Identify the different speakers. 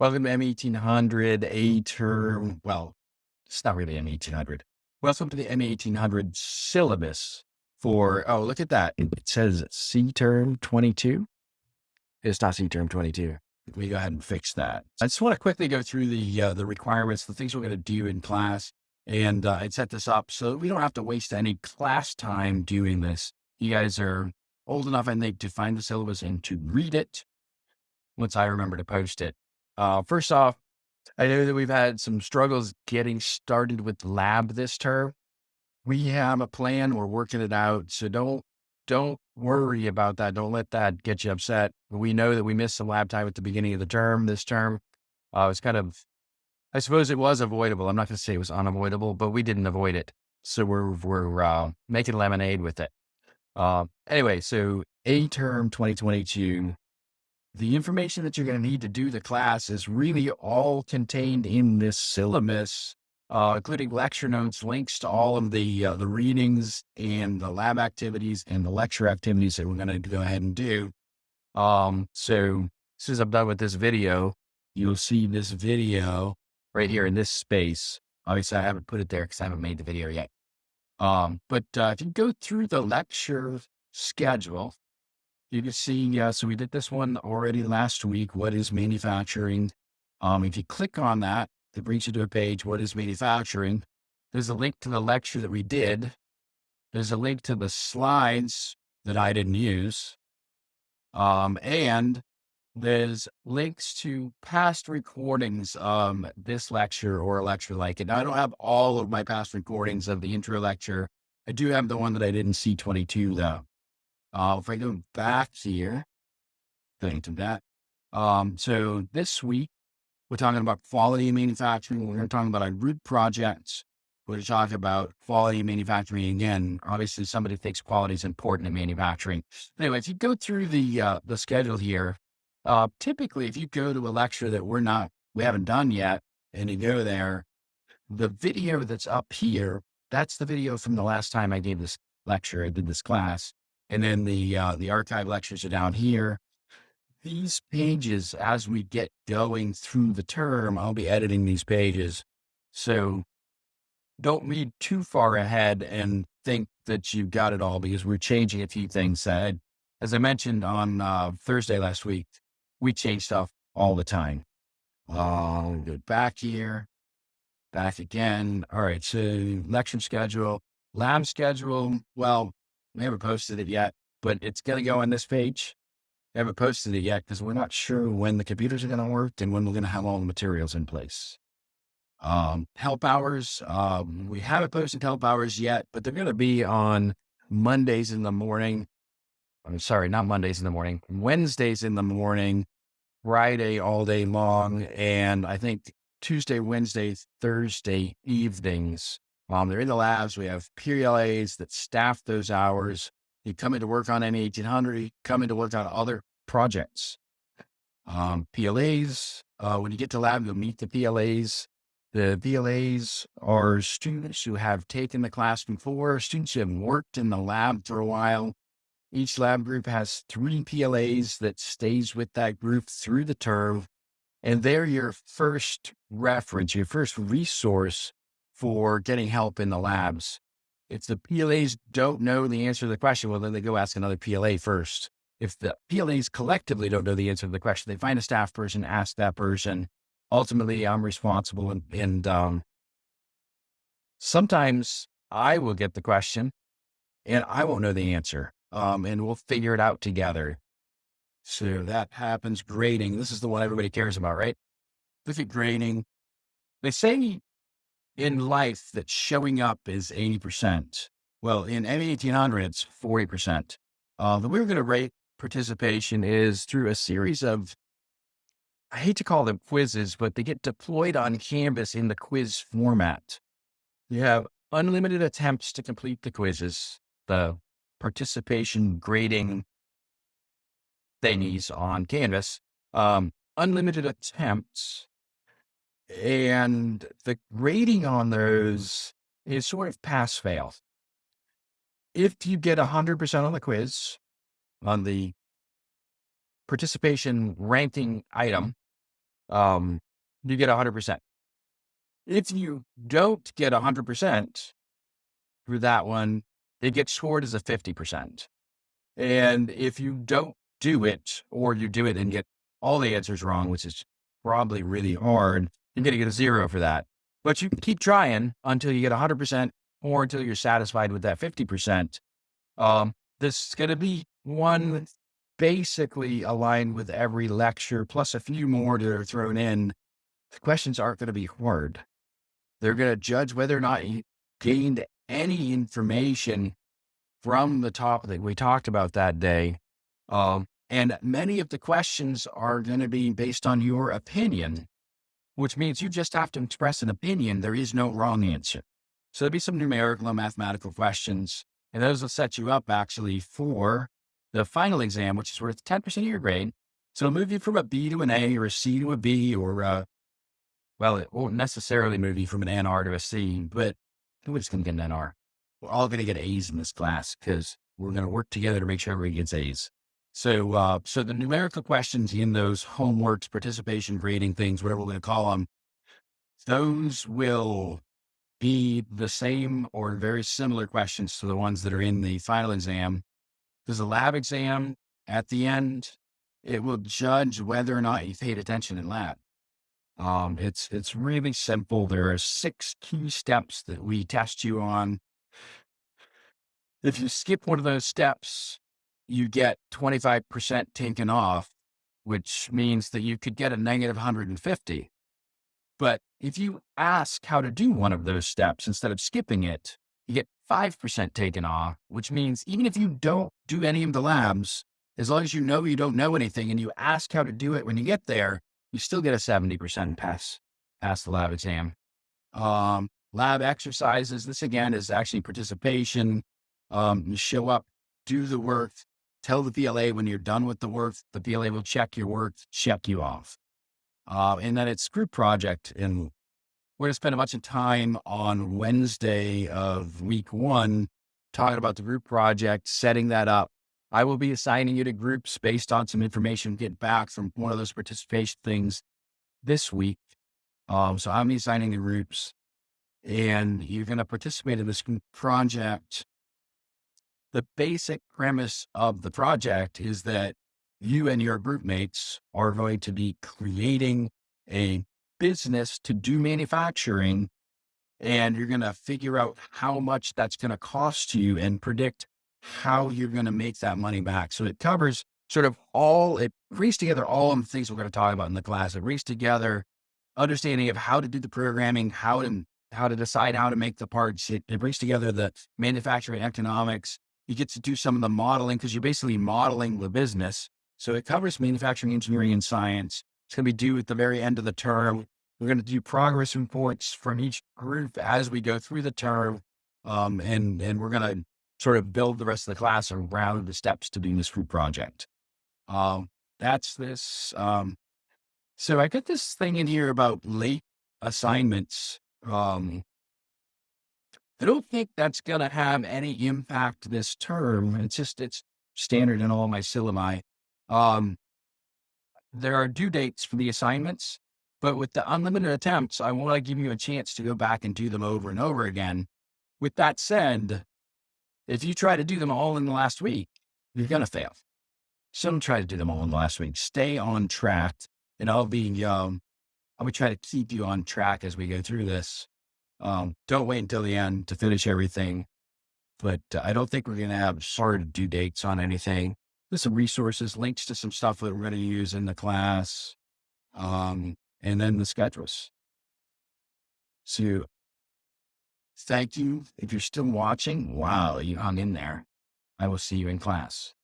Speaker 1: Welcome to M1800 A term. Well, it's not really M1800. Welcome to the M1800 syllabus for, oh, look at that. It says C term 22. It's not C term 22. Let me go ahead and fix that. I just want to quickly go through the, uh, the requirements, the things we're going to do in class and, uh, and set this up so we don't have to waste any class time doing this. You guys are old enough, I think, to find the syllabus and to read it once I remember to post it. Uh, first off, I know that we've had some struggles getting started with lab this term. We have a plan. We're working it out. So don't, don't worry about that. Don't let that get you upset. We know that we missed some lab time at the beginning of the term, this term. Uh, it's kind of, I suppose it was avoidable. I'm not going to say it was unavoidable, but we didn't avoid it. So we're, we're, uh, making lemonade with it. Uh, anyway, so A term 2022 the information that you're going to need to do the class is really all contained in this syllabus, uh, including lecture notes, links to all of the uh, the readings and the lab activities and the lecture activities that we're going to go ahead and do. Um, so as soon as I'm done with this video, you'll see this video right here in this space. Obviously, I haven't put it there because I haven't made the video yet. Um, but uh, if you go through the lecture schedule, you can see, yeah, so we did this one already last week. What is manufacturing? Um, if you click on that, it brings you to a page, what is manufacturing? There's a link to the lecture that we did. There's a link to the slides that I didn't use. Um, and there's links to past recordings of this lecture or a lecture like it. Now, I don't have all of my past recordings of the intro lecture. I do have the one that I didn't see 22 though. Uh, if I go back here, going to that. Um, so this week, we're talking about quality manufacturing. We're going to talk about our root projects. We're going to talk about quality manufacturing again. Obviously, somebody thinks quality is important in manufacturing. Anyway, if you go through the uh, the schedule here, uh, typically, if you go to a lecture that we're not, we haven't done yet, and you go there, the video that's up here, that's the video from the last time I gave this lecture, I did this class. And then the, uh, the archive lectures are down here. These pages, as we get going through the term, I'll be editing these pages. So don't read too far ahead and think that you've got it all because we're changing a few things. Uh, as I mentioned on uh, Thursday last week, we change stuff all the time. Uh, go back here, back again. All right. So lecture schedule, lab schedule. Well, we haven't posted it yet, but it's going to go on this page. We haven't posted it yet because we're not sure when the computers are going to work and when we're going to have all the materials in place. Um, help hours, um, we haven't posted help hours yet, but they're going to be on Mondays in the morning. I'm sorry, not Mondays in the morning, Wednesdays in the morning, Friday all day long. And I think Tuesday, Wednesday, Thursday evenings um, they're in the labs. We have PLAs that staff those hours. You come in to work on M1800, you come in to work on other projects. Um, PLAs, uh, when you get to lab, you'll meet the PLAs. The PLAs are students who have taken the class before, students who have worked in the lab for a while. Each lab group has three PLAs that stays with that group through the term. And they're your first reference, your first resource for getting help in the labs. If the PLAs don't know the answer to the question, well, then they go ask another PLA first. If the PLAs collectively don't know the answer to the question, they find a staff person, ask that person. Ultimately, I'm responsible. And, and um, sometimes I will get the question and I won't know the answer. Um, and we'll figure it out together. So that happens. Grading. This is the one everybody cares about, right? Look at grading. They say in life that showing up is 80%. Well, in M1800, it's 40%. Uh, the way we're going to rate participation is through a series of, I hate to call them quizzes, but they get deployed on Canvas in the quiz format. You have unlimited attempts to complete the quizzes, the participation grading thingies on Canvas, um, unlimited attempts and the grading on those is sort of pass fail. If you get 100% on the quiz, on the participation ranking item, um, you get 100%. If you don't get 100% for that one, it gets scored as a 50%. And if you don't do it, or you do it and get all the answers wrong, which is probably really hard, you're going to get a zero for that. But you keep trying until you get 100% or until you're satisfied with that 50%. Um, this is going to be one basically aligned with every lecture, plus a few more that are thrown in. The questions aren't going to be hard. They're going to judge whether or not you gained any information from the topic that we talked about that day. Um, and many of the questions are going to be based on your opinion, which means you just have to express an opinion. There is no wrong answer. So there'll be some numerical and mathematical questions, and those will set you up actually for the final exam, which is worth 10% of your grade. So it'll move you from a B to an A or a C to a B or, uh, well, it won't necessarily move you from an NR to a C, but we're just going to get an NR. We're all going to get A's in this class because we're going to work together to make sure everybody gets A's. So, uh, so the numerical questions in those homeworks, participation grading things, whatever we're going to call them, those will be the same or very similar questions to the ones that are in the final exam. There's a lab exam at the end. It will judge whether or not you paid attention in lab. Um, it's, it's really simple. There are six key steps that we test you on. If you skip one of those steps, you get 25% taken off, which means that you could get a negative 150. But if you ask how to do one of those steps instead of skipping it, you get 5% taken off, which means even if you don't do any of the labs, as long as you know you don't know anything and you ask how to do it when you get there, you still get a 70% pass, pass the lab exam. Um, lab exercises, this again is actually participation. Um, you show up, do the work, tell the PLA when you're done with the work, the PLA will check your work, check you off. Uh, and then it's group project. And we're going to spend a bunch of time on Wednesday of week one, talking about the group project, setting that up. I will be assigning you to groups based on some information get back from one of those participation things this week. Um, so I'm assigning the groups and you're going to participate in this project the basic premise of the project is that you and your group mates are going to be creating a business to do manufacturing and you're going to figure out how much that's going to cost you and predict how you're going to make that money back. So it covers sort of all, it brings together all of the things we're going to talk about in the class. It brings together understanding of how to do the programming, how to, how to decide how to make the parts. It, it brings together the manufacturing economics, you get to do some of the modeling because you're basically modeling the business. So it covers manufacturing, engineering, and science. It's going to be due at the very end of the term. We're going to do progress reports from each group as we go through the term. Um, and, and we're going to sort of build the rest of the class around the steps to do this group project. Um, that's this. Um, so I got this thing in here about late assignments. Um, I don't think that's going to have any impact this term. It's just, it's standard in all my syllabi. Um, there are due dates for the assignments, but with the unlimited attempts, I want to give you a chance to go back and do them over and over again. With that said, if you try to do them all in the last week, you're going to fail. So don't try to do them all in the last week. Stay on track and I'll be, um, I'll try to keep you on track as we go through this. Um, don't wait until the end to finish everything. But uh, I don't think we're going to have hard due dates on anything. There's some resources, links to some stuff that we're going to use in the class. Um, and then the schedules. So thank you. If you're still watching, wow, you hung in there. I will see you in class.